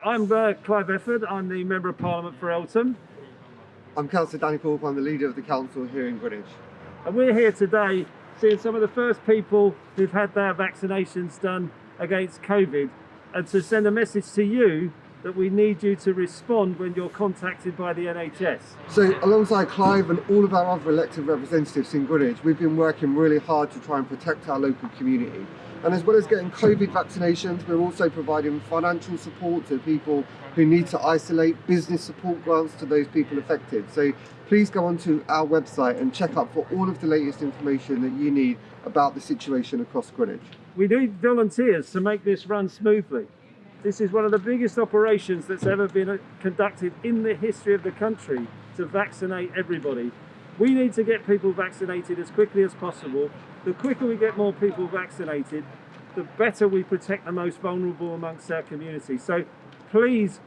I'm uh, Clive Efford. I'm the Member of Parliament for Eltham. I'm Councillor Danny Thorpe. I'm the leader of the council here in Greenwich. And we're here today seeing some of the first people who've had their vaccinations done against COVID and to send a message to you that we need you to respond when you're contacted by the NHS. So alongside Clive and all of our other elected representatives in Greenwich, we've been working really hard to try and protect our local community. And as well as getting COVID vaccinations, we're also providing financial support to people who need to isolate, business support grants to those people affected. So please go onto our website and check up for all of the latest information that you need about the situation across Greenwich. We need volunteers to make this run smoothly. This is one of the biggest operations that's ever been uh, conducted in the history of the country to vaccinate everybody. We need to get people vaccinated as quickly as possible. The quicker we get more people vaccinated, the better we protect the most vulnerable amongst our community. So please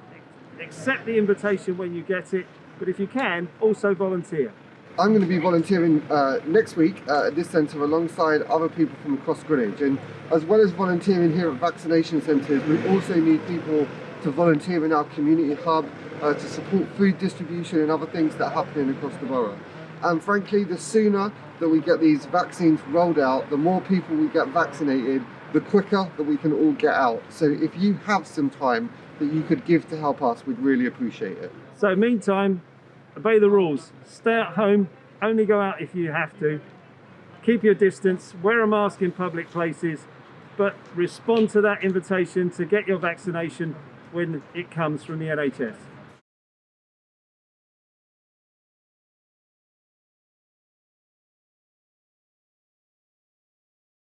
accept the invitation when you get it, but if you can, also volunteer. I'm going to be volunteering uh, next week uh, at this centre alongside other people from across Greenwich. And as well as volunteering here at vaccination centres we also need people to volunteer in our community hub uh, to support food distribution and other things that are happening across the borough. And frankly the sooner that we get these vaccines rolled out the more people we get vaccinated the quicker that we can all get out. So if you have some time that you could give to help us we'd really appreciate it. So meantime obey the rules. Stay at home. Only go out if you have to. Keep your distance. Wear a mask in public places. But respond to that invitation to get your vaccination when it comes from the NHS